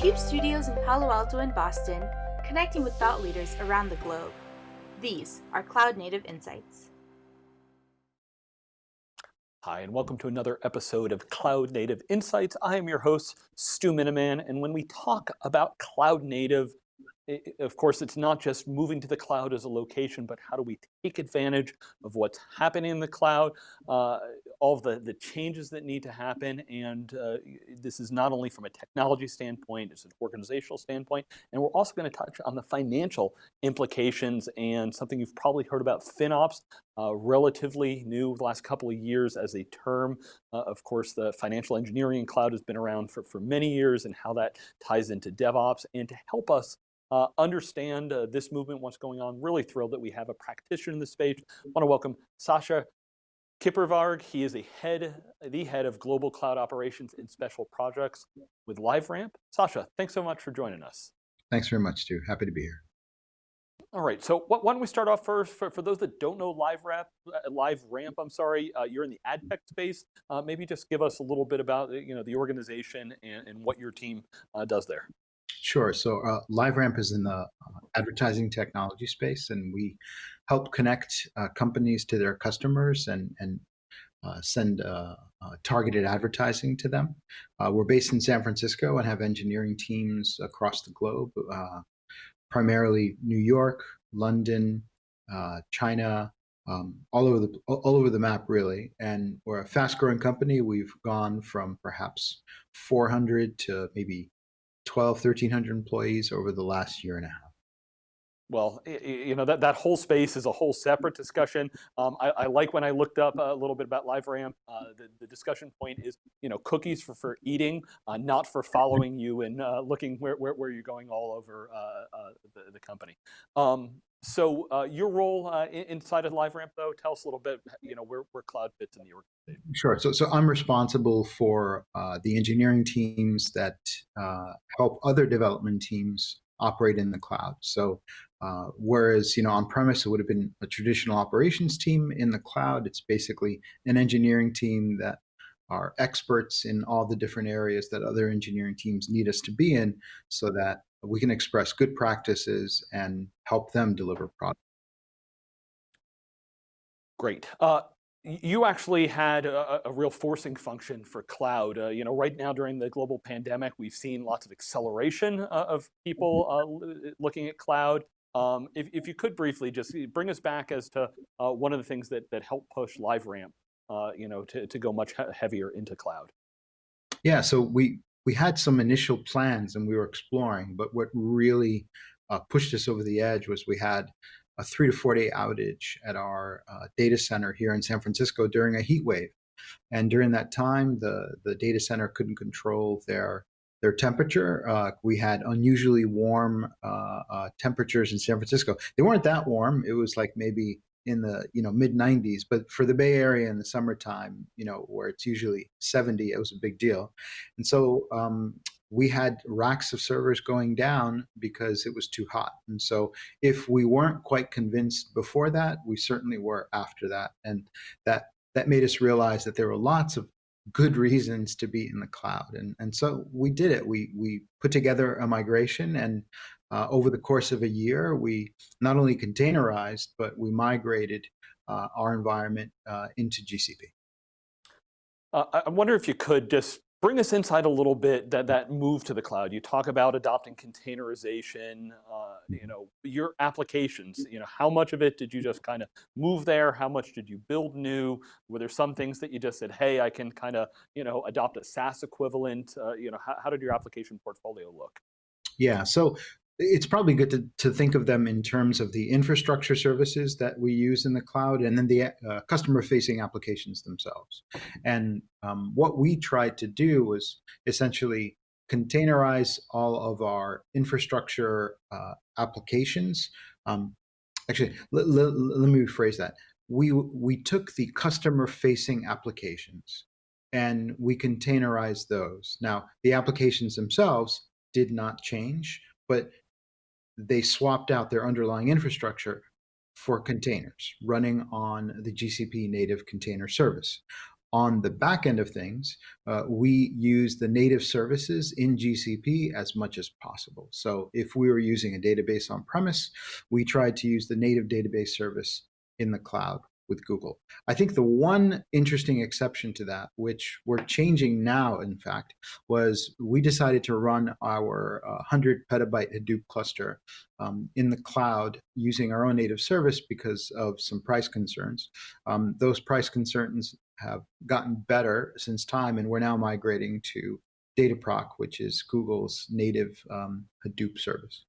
CUBE studios in Palo Alto and Boston, connecting with thought leaders around the globe. These are Cloud Native Insights. Hi, and welcome to another episode of Cloud Native Insights. I am your host, Stu Miniman, and when we talk about cloud native it, of course, it's not just moving to the cloud as a location, but how do we take advantage of what's happening in the cloud, uh, all of the, the changes that need to happen. And uh, this is not only from a technology standpoint, it's an organizational standpoint. And we're also going to touch on the financial implications and something you've probably heard about FinOps, uh, relatively new the last couple of years as a term. Uh, of course, the financial engineering cloud has been around for, for many years and how that ties into DevOps. And to help us uh, understand uh, this movement, what's going on. Really thrilled that we have a practitioner in this space. I want to welcome Sasha Kipervarg. He is a head, the head of global cloud operations and special projects with LiveRamp. Sasha, thanks so much for joining us. Thanks very much, Stu. Happy to be here. All right, so why don't we start off first, for, for those that don't know LiveRamp, uh, LiveRamp, I'm sorry, uh, you're in the ad tech space. Uh, maybe just give us a little bit about you know, the organization and, and what your team uh, does there. Sure. So uh, LiveRamp is in the uh, advertising technology space, and we help connect uh, companies to their customers and and uh, send uh, uh, targeted advertising to them. we're based in San Francisco and have engineering teams across the globe, primarily New York, London, China, um, all over the all over the map really and we're a fast growing company we've gone from perhaps 400 to maybe 12, 1300 employees over the last year and a half. Well, you know, that, that whole space is a whole separate discussion. Um, I, I, like when I looked up a little bit about LiveRamp, uh, the, the discussion point is, you know, cookies for, for eating, uh, not for following you and uh, looking where, where, where, you're going all over uh, uh, the, the company. Um, so uh, your role uh, inside of LiveRamp, though, tell us a little bit, you know, where, where cloud fits in the organization. Sure. So, so I'm responsible for uh, the engineering teams that uh, help other development teams operate in the cloud. So, uh, whereas you know on premise it would have been a traditional operations team, in the cloud it's basically an engineering team that are experts in all the different areas that other engineering teams need us to be in, so that we can express good practices and help them deliver products. Great. Uh, you actually had a, a, real forcing function for cloud. Uh, you know, right now during the global pandemic, we've seen lots of acceleration uh, of people mm-hmm. uh, looking at cloud. Um, if, if you could briefly just bring us back as to uh, one of the things that, that helped push LiveRamp, uh, you know, to, to go much heavier into cloud. Yeah, so we we had some initial plans and we were exploring, but what really uh, pushed us over the edge was we had a three to four day outage at our uh, data center here in San Francisco during a heat wave. And during that time, the, the data center couldn't control their their temperature. Uh, we had unusually warm uh, uh, temperatures in San Francisco. They weren't that warm. It was like maybe in the you know mid 90s but for the bay area in the summertime you know where it's usually 70 it was a big deal and so um, we had racks of servers going down because it was too hot. And so if we weren't quite convinced before that we certainly were after that. And that that made us realize that there were lots of good reasons to be in the cloud. And and so we did it. We we put together a migration and uh, over the course of a year, we not only containerized, but we migrated uh, our environment uh, into GCP. Uh, I wonder if you could just bring us inside a little bit that that move to the cloud. You talk about adopting containerization, uh, you know, your applications, you know, how much of it did you just kind of move there? How much did you build new? Were there some things that you just said, hey, I can kind of, you know, adopt a SaaS equivalent? Uh, you know, how, how did your application portfolio look? Yeah, so it's probably good to, to think of them in terms of the infrastructure services that we use in the cloud and then the uh, customer facing applications themselves. And um, what we tried to do was essentially containerize all of our infrastructure uh, applications. Um, actually, let me rephrase that. We, we took the customer facing applications and we containerized those. Now, the applications themselves did not change, but they swapped out their underlying infrastructure for containers running on the GCP native container service. on the back end of things, uh, we use the native services in GCP as much as possible. So if we were using a database on premise, we tried to use the native database service in the cloud with Google. I think the one interesting exception to that, which we're changing now, in fact, was we decided to run our uh, 100 petabyte Hadoop cluster um, in the cloud using our own native service because of some price concerns. Um, those price concerns have gotten better since time, and we're now migrating to Dataproc, which is Google's native um, Hadoop service.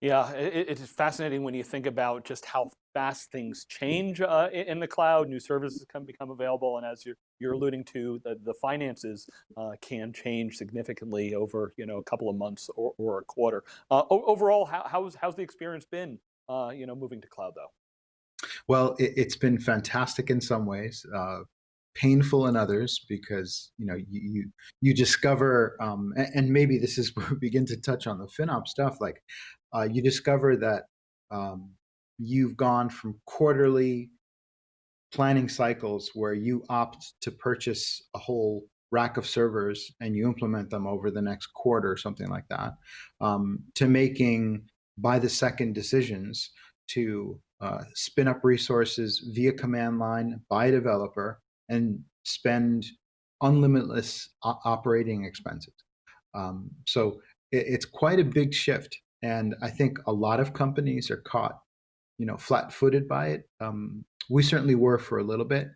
Yeah, it, it's fascinating when you think about just how fast things change uh, in the cloud. New services can become available, and as you're you're alluding to, the the finances uh, can change significantly over you know a couple of months or, or a quarter. Uh, overall, how, how's how's the experience been? Uh, you know, moving to cloud though. Well, it, has been fantastic in some ways. Uh, painful in others because you know you you, you discover um, and, and, maybe this is where we begin to touch on the FinOps stuff like uh, you discover that um, you've gone from quarterly planning cycles where you opt to purchase a whole rack of servers and you implement them over the next quarter or something like that um, to making by the second decisions to uh, spin up resources via command line by a developer and spend unlimitless operating expenses. Um, so it, it's quite a big shift. And I think a lot of companies are caught, you know, flat-footed by it. Um, we certainly were for a little bit,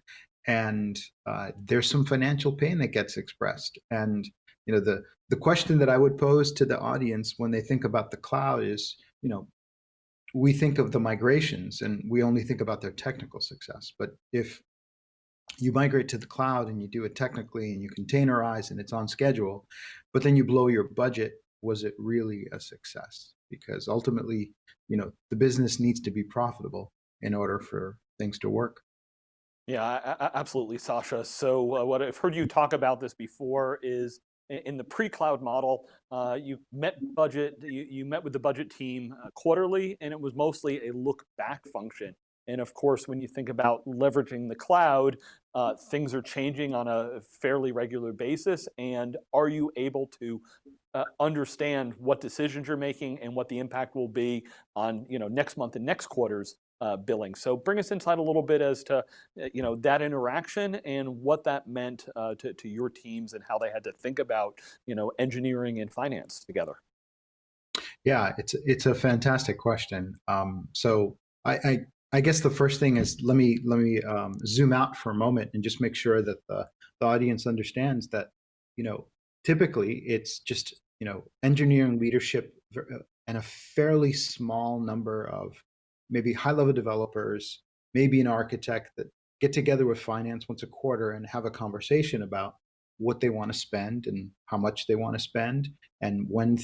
and uh, there's some financial pain that gets expressed. And you know, the the question that I would pose to the audience when they think about the cloud is, you know, we think of the migrations and we only think about their technical success. But if you migrate to the cloud and you do it technically and you containerize and it's on schedule, but then you blow your budget, was it really a success? Because ultimately, you know, the business needs to be profitable in order for things to work. Yeah, absolutely, Sasha. So uh, what I've heard you talk about this before is in the pre-cloud model, uh, you met budget, you, you, met with the budget team uh, quarterly, and it was mostly a look back function. And of course, when you think about leveraging the cloud, uh, things are changing on a fairly regular basis. And are you able to uh, understand what decisions you're making and what the impact will be on you know, next month and next quarter's uh, billing. So bring us inside a little bit as to uh, you know, that interaction and what that meant uh, to, to your teams and how they had to think about you know, engineering and finance together. Yeah, it's it's a fantastic question. Um, so I, I, I guess the first thing is let me let me um, zoom out for a moment and just make sure that the, the audience understands that you know typically it's just you know engineering leadership uh, and a fairly small number of maybe high level developers, maybe an architect that get together with finance once a quarter and have a conversation about what they want to spend and how much they want to spend and when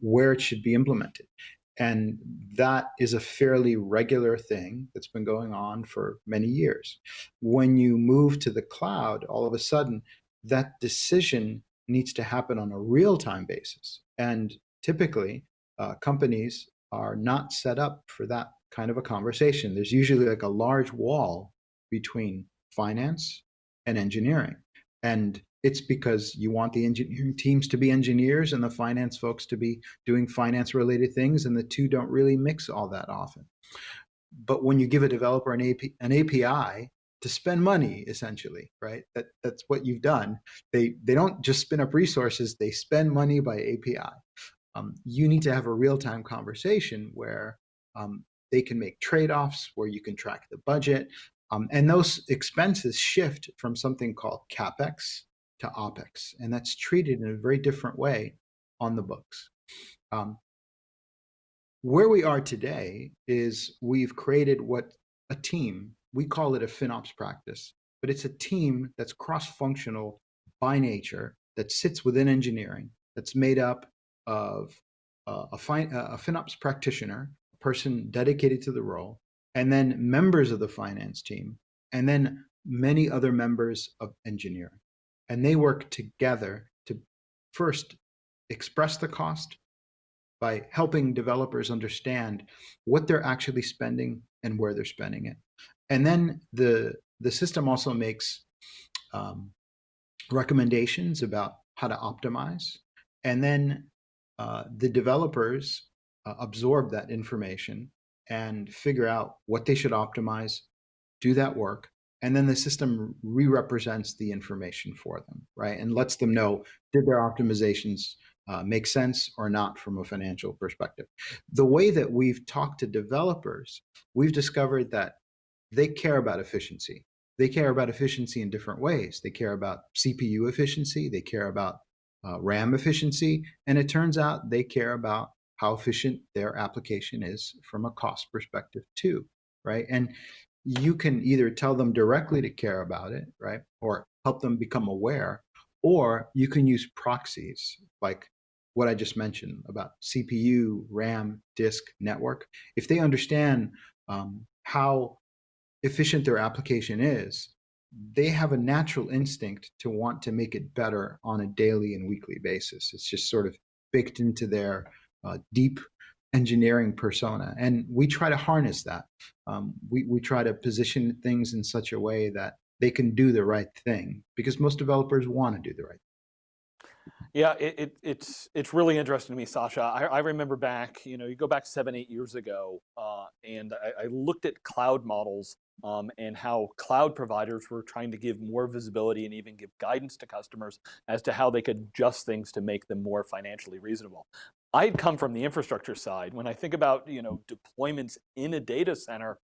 where it should be implemented and that is a fairly regular thing that's been going on for many years. When you move to the cloud, all of a sudden, that decision needs to happen on a real-time basis. And typically, uh, companies are not set up for that kind of a conversation. There's usually like a large wall between finance and engineering. And it's because you want the engineering teams to be engineers and the finance folks to be doing finance related things and the two don't really mix all that often. But when you give a developer an, AP, an API to spend money essentially, right? That, that's what you've done. They, they don't just spin up resources, they spend money by API. Um, you need to have a real-time conversation where um, they can make trade-offs, where you can track the budget, um, and those expenses shift from something called CapEx, to OPEX, and that's treated in a very different way on the books. Um, where we are today is we've created what a team, we call it a FinOps practice, but it's a team that's cross-functional by nature, that sits within engineering, that's made up of uh, a, fin a FinOps practitioner, a person dedicated to the role, and then members of the finance team, and then many other members of engineering and they work together to first express the cost by helping developers understand what they're actually spending and where they're spending it. And then the, the system also makes um, recommendations about how to optimize. And then uh, the developers uh, absorb that information and figure out what they should optimize, do that work, and then the system re-represents the information for them, right? And lets them know, did their optimizations uh, make sense or not from a financial perspective. The way that we've talked to developers, we've discovered that they care about efficiency. They care about efficiency in different ways. They care about CPU efficiency, they care about uh, RAM efficiency, and it turns out they care about how efficient their application is from a cost perspective too, right? And you can either tell them directly to care about it, right? Or help them become aware, or you can use proxies like what I just mentioned about CPU, RAM, disk, network. If they understand um, how efficient their application is, they have a natural instinct to want to make it better on a daily and weekly basis. It's just sort of baked into their uh, deep engineering persona. And we try to harness that. Um, we, we try to position things in such a way that they can do the right thing because most developers want to do the right yeah, it, it, it's it's really interesting to me, Sasha. I, I, remember back, you know, you go back seven, eight years ago, uh, and I, I, looked at cloud models um, and how cloud providers were trying to give more visibility and even give guidance to customers as to how they could adjust things to make them more financially reasonable. I'd come from the infrastructure side. When I think about, you know, deployments in a data center,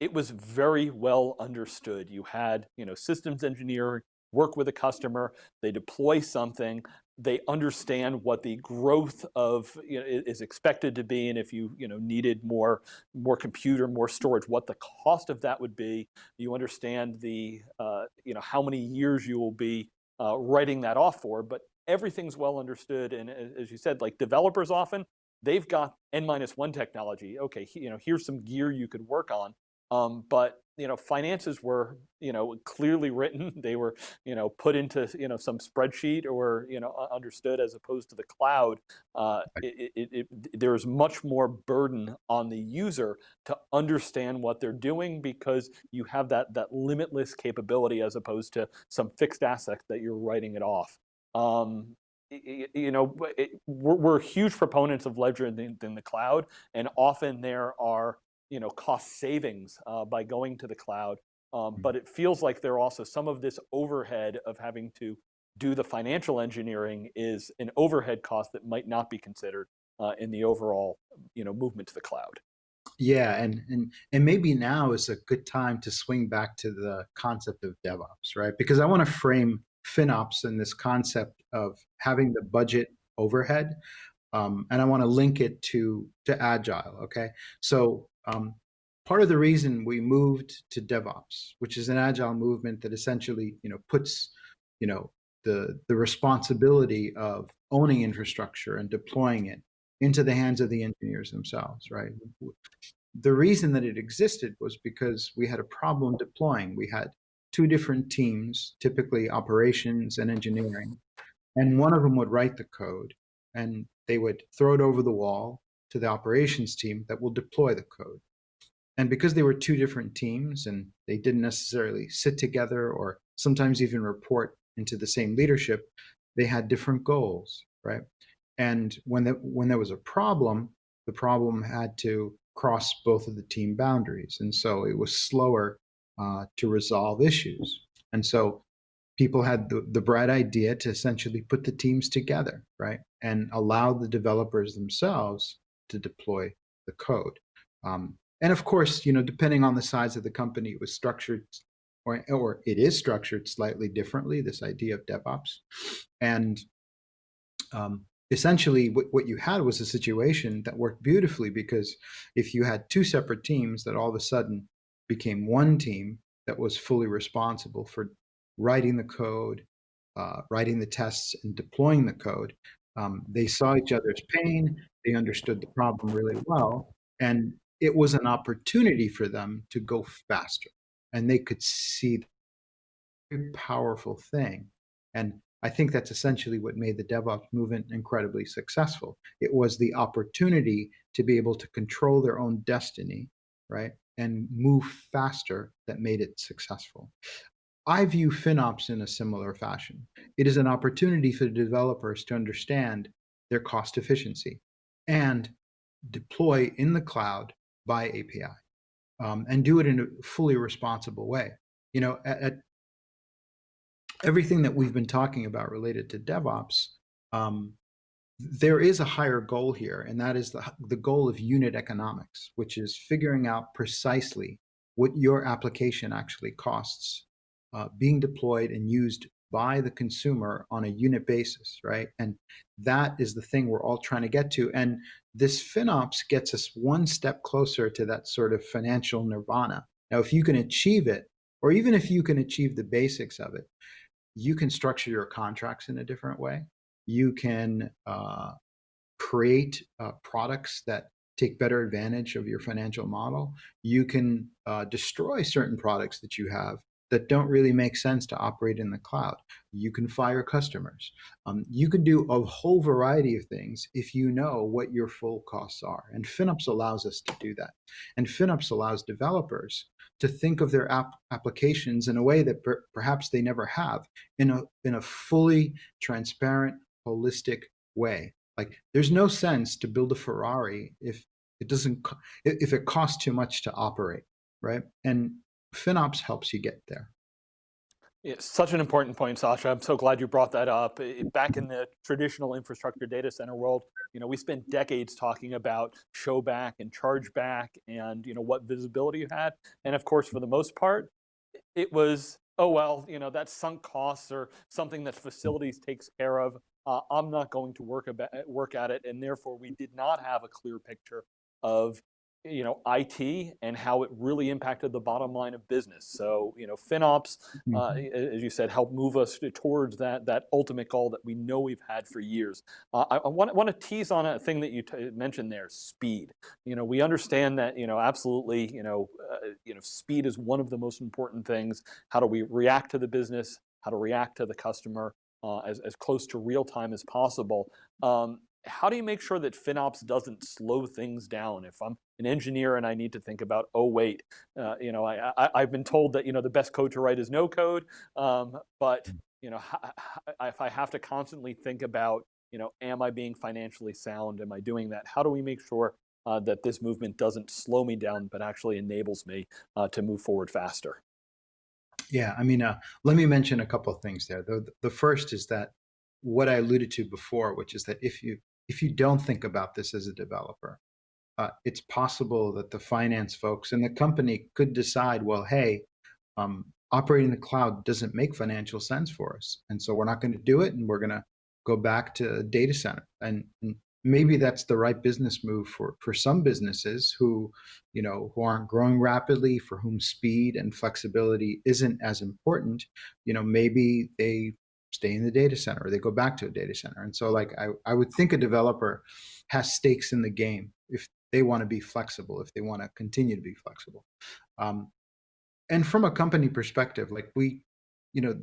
it was very well understood. You had, you know, systems engineering work with a customer, they deploy something, they understand what the growth of you know, is expected to be, and if you you know needed more more computer, more storage, what the cost of that would be. You understand the uh, you know how many years you will be uh, writing that off for, but everything's well understood. And as you said, like developers often they've got n minus one technology. Okay, you know here's some gear you could work on, um, but you know, finances were, you know, clearly written. They were, you know, put into, you know, some spreadsheet or, you know, understood as opposed to the cloud. Uh, it, it, it, there's much more burden on the user to understand what they're doing because you have that, that limitless capability as opposed to some fixed asset that you're writing it off. Um, you know, we're, we're, huge proponents of ledger in in the cloud, and often there are you know, cost savings uh, by going to the cloud. Um, mm. but it feels like there are also some of this overhead of having to do the financial engineering is an overhead cost that might not be considered uh, in the overall, you know, movement to the cloud. Yeah, and and and maybe now is a good time to swing back to the concept of DevOps, right? Because I want to frame FinOps in this concept of having the budget overhead, um, and I want to link it to to Agile. Okay, so um, part of the reason we moved to DevOps, which is an agile movement that essentially, you know, puts, you know, the the responsibility of owning infrastructure and deploying it into the hands of the engineers themselves, right? The reason that it existed was because we had a problem deploying. We had two different teams, typically operations and engineering, and one of them would write the code and they would throw it over the wall to the operations team that will deploy the code. And because they were two different teams and they didn't necessarily sit together or sometimes even report into the same leadership, they had different goals, right? And when, the, when there was a problem, the problem had to cross both of the team boundaries. And so it was slower uh, to resolve issues. And so people had the, the bright idea to essentially put the teams together, right? And allow the developers themselves to deploy the code. Um, and of course, you know, depending on the size of the company, it was structured or, or it is structured slightly differently, this idea of DevOps. And um, essentially what, what you had was a situation that worked beautifully because if you had two separate teams that all of a sudden became one team that was fully responsible for writing the code, uh, writing the tests and deploying the code, um, they saw each other's pain, they understood the problem really well, and it was an opportunity for them to go faster. And they could see a powerful thing. And I think that's essentially what made the DevOps movement incredibly successful. It was the opportunity to be able to control their own destiny, right? And move faster that made it successful. I view FinOps in a similar fashion. It is an opportunity for the developers to understand their cost efficiency and deploy in the cloud by API um, and do it in a fully responsible way. You know, at, at everything that we've been talking about related to DevOps, um, there is a higher goal here, and that is the, the goal of unit economics, which is figuring out precisely what your application actually costs uh, being deployed and used by the consumer on a unit basis, right? And that is the thing we're all trying to get to. And this FinOps gets us one step closer to that sort of financial nirvana. Now, if you can achieve it, or even if you can achieve the basics of it, you can structure your contracts in a different way. You can uh, create uh, products that take better advantage of your financial model. You can uh, destroy certain products that you have that don't really make sense to operate in the cloud. You can fire customers. Um, you can do a whole variety of things if you know what your full costs are. And FinOps allows us to do that. And FinOps allows developers to think of their app applications in a way that per perhaps they never have, in a, in a fully transparent, holistic way. Like there's no sense to build a Ferrari if it doesn't, if it costs too much to operate, right? And FinOps helps you get there. Yeah, such an important point, Sasha. I'm so glad you brought that up. Back in the traditional infrastructure data center world, you know, we spent decades talking about show back and charge back and, you know, what visibility you had. And of course, for the most part, it was, oh, well, you know, that's sunk costs or something that facilities takes care of. Uh, I'm not going to work, about, work at it. And therefore we did not have a clear picture of you know, IT and how it really impacted the bottom line of business. So, you know, FinOps, mm -hmm. uh, mm-hmm. as you said, help move us towards that that ultimate goal that we know we've had for years. Uh, I, I want, want to tease on a thing that you mentioned there, speed. You know, we understand that, you know, absolutely, you know, uh, you know, speed is one of the most important things. How do we react to the business? How to react to the customer? Uh, as, as close to real time as possible. Um, how do you make sure that FinOps doesn't slow things down? If I'm an engineer and I need to think about, oh wait, uh, you know, I, I have been told that you know the best code to write is no code, um, but mm. you know, if I have to constantly think about, you know, am I being financially sound? Am I doing that? How do we make sure uh, that this movement doesn't slow me down, but actually enables me uh, to move forward faster? Yeah, I mean, uh, let me mention a couple of things there. The, the first is that what I alluded to before, which is that if you if you don't think about this as a developer, uh, it's possible that the finance folks and the company could decide, well, hey, um, operating the cloud doesn't make financial sense for us. And so we're not going to do it and we're going to go back to a data center. And, and, maybe that's the right business move for, for some businesses who, you know, who aren't growing rapidly, for whom speed and flexibility isn't as important. You know, maybe they stay in the data center or they go back to a data center. And so like I, I would think a developer has stakes in the game if they want to be flexible, if they want to continue to be flexible. Um, and from a company perspective, like we, you know,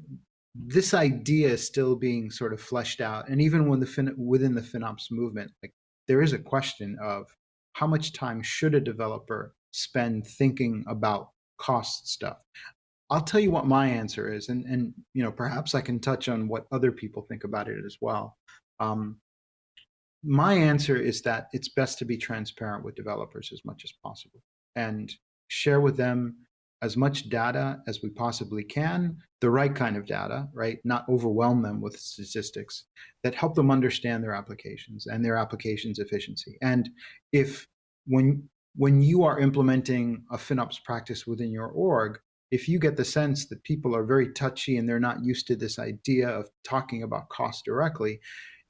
this idea is still being sort of fleshed out. And even when the fin within the FinOps movement, like there is a question of how much time should a developer spend thinking about cost stuff? I'll tell you what my answer is, and and you know perhaps I can touch on what other people think about it as well. Um, my answer is that it's best to be transparent with developers as much as possible and share with them as much data as we possibly can, the right kind of data, right? Not overwhelm them with statistics that help them understand their applications and their applications efficiency. And if when when you are implementing a FinOps practice within your org, if you get the sense that people are very touchy and they're not used to this idea of talking about cost directly,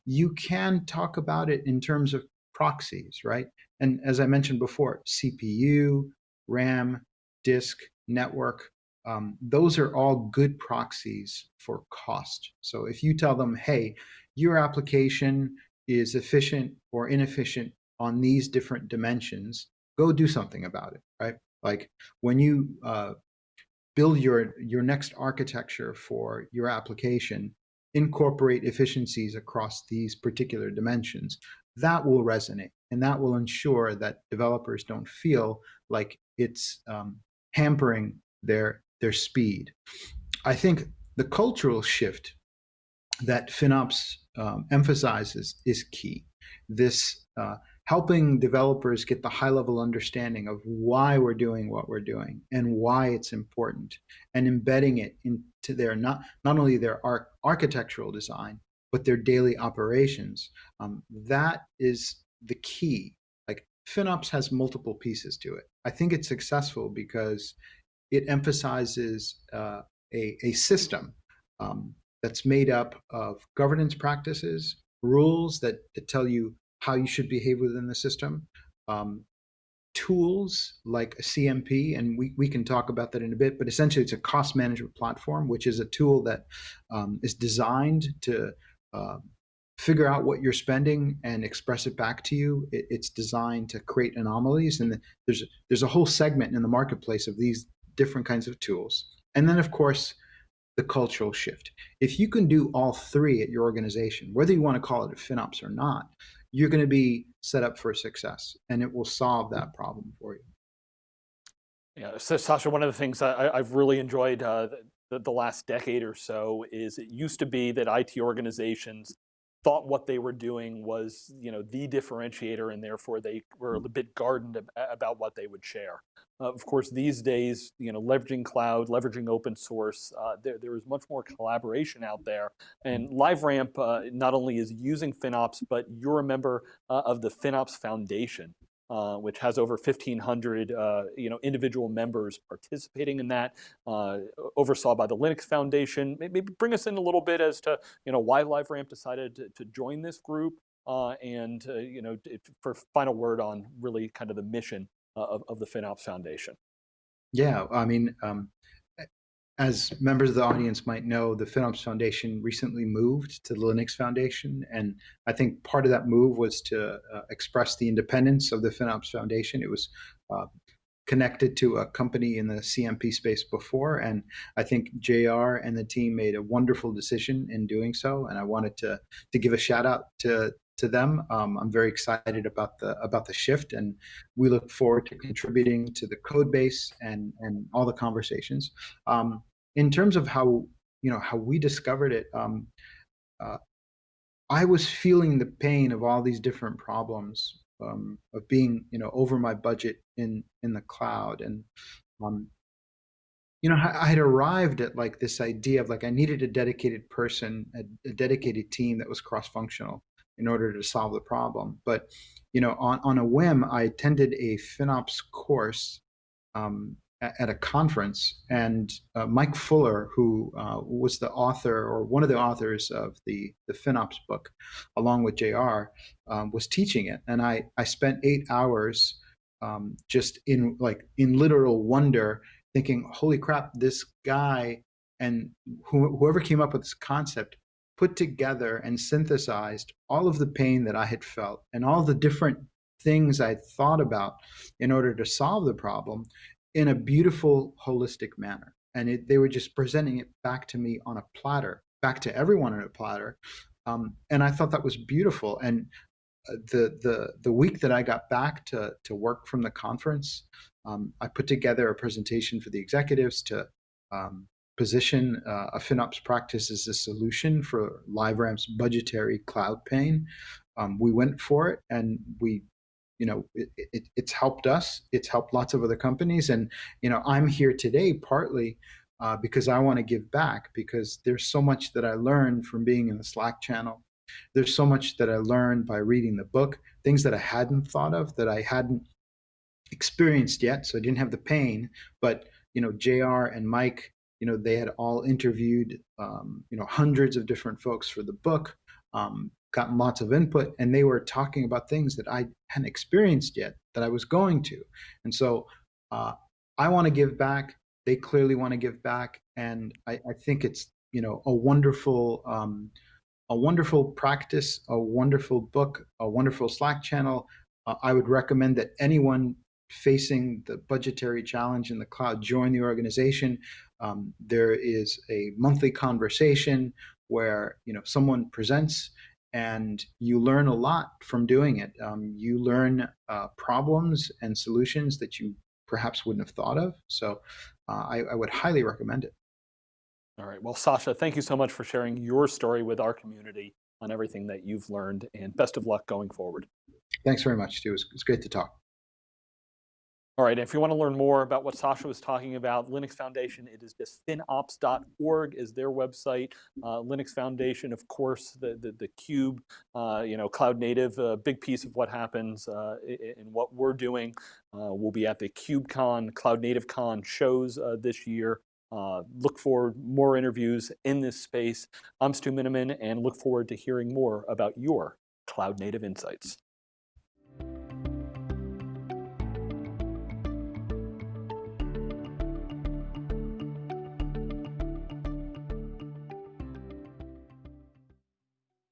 you can talk about it in terms of proxies, right? And as I mentioned before, CPU, RAM, disk, network, um, those are all good proxies for cost. So if you tell them, hey, your application is efficient or inefficient on these different dimensions, go do something about it, right? Like when you uh, build your, your next architecture for your application, incorporate efficiencies across these particular dimensions, that will resonate. And that will ensure that developers don't feel like it's um, hampering their, their speed. I think the cultural shift that FinOps um, emphasizes is key. This uh, helping developers get the high level understanding of why we're doing what we're doing and why it's important and embedding it into their not, not only their ar architectural design, but their daily operations. Um, that is the key. Like FinOps has multiple pieces to it. I think it's successful because it emphasizes uh, a, a system um, that's made up of governance practices, rules that, that tell you how you should behave within the system, um, tools like a CMP, and we, we can talk about that in a bit, but essentially it's a cost management platform, which is a tool that um, is designed to uh, figure out what you're spending and express it back to you. It, it's designed to create anomalies, and there's there's a whole segment in the marketplace of these different kinds of tools. And then, of course, the cultural shift. If you can do all three at your organization, whether you want to call it a FinOps or not, you're going to be set up for success and it will solve that problem for you. Yeah, so Sasha, one of the things I, have really enjoyed uh, the, the last decade or so is it used to be that IT organizations thought what they were doing was, you know, the differentiator, and therefore they were a bit guarded about what they would share. Uh, of course, these days, you know, leveraging cloud, leveraging open source, uh, there, there is much more collaboration out there. And LiveRamp uh, not only is using FinOps, but you're a member uh, of the FinOps Foundation. Uh, which has over 1,500 uh, you know, individual members participating in that, uh, oversaw by the Linux Foundation. Maybe bring us in a little bit as to you know, why LiveRamp decided to, to join this group uh, and uh, you know, for final word on really kind of the mission of, of the FinOps Foundation. Yeah, I mean, um, as members of the audience might know, the FinOps Foundation recently moved to the Linux Foundation. And I think part of that move was to uh, express the independence of the FinOps Foundation. It was uh, connected to a company in the CMP space before. And I think JR and the team made a wonderful decision in doing so. And I wanted to, to give a shout out to, to them. Um, I'm very excited about the about the shift, and we look forward to contributing to the code base and and all the conversations. Um, in terms of how you know how we discovered it, um, uh, I was feeling the pain of all these different problems um, of being you know over my budget in in the cloud, and um, you know I, had arrived at like this idea of like I needed a dedicated person, a, a dedicated team that was cross functional in order to solve the problem. But you know on on a whim, I attended a FinOps course um, at a conference, and uh, Mike Fuller, who uh, was the author or one of the authors of the the FinOps book, along with JR, um, was teaching it, and I I spent eight hours um, just in like in literal wonder, thinking, "Holy crap! This guy and wh whoever came up with this concept put together and synthesized all of the pain that I had felt and all the different things I thought about in order to solve the problem in a beautiful, holistic manner. And it, they were just presenting it back to me on a platter, back to everyone on a platter. Um, and I thought that was beautiful. And uh, the the the week that I got back to to work from the conference, um, I put together a presentation for the executives to um, position uh, a FinOps practice as a solution for LiveRamp's budgetary cloud pain. Um, we went for it, and we you know, it, it, it's helped us. It's helped lots of other companies. And, you know, I'm here today partly uh, because I want to give back because there's so much that I learned from being in the Slack channel. There's so much that I learned by reading the book, things that I hadn't thought of, that I hadn't experienced yet. So I didn't have the pain. But, you know, JR and Mike, you know, they had all interviewed, um, you know, hundreds of different folks for the book. Um, gotten lots of input and they were talking about things that I hadn't experienced yet that I was going to. And so uh, I want to give back. They clearly want to give back. And I, I think it's, you know, a wonderful, um, a wonderful practice, a wonderful book, a wonderful Slack channel. Uh, I would recommend that anyone facing the budgetary challenge in the cloud join the organization. Um, there is a monthly conversation where you know someone presents and you learn a lot from doing it. Um, you learn uh, problems and solutions that you perhaps wouldn't have thought of. So uh, I, I, would highly recommend it. All right. Well, Sasha, thank you so much for sharing your story with our community on everything that you've learned, and best of luck going forward. Thanks very much, Stu. It's, it's great to talk. All right, if you want to learn more about what Sasha was talking about, Linux Foundation, it is just finops.org is their website. Uh, Linux Foundation, of course, the, the, the Cube, uh, you know, cloud native, a big piece of what happens uh, in what we're doing. Uh, we'll be at the KubeCon, CloudNativeCon shows uh, this year. Uh, look for more interviews in this space. I'm Stu Miniman and look forward to hearing more about your cloud native insights.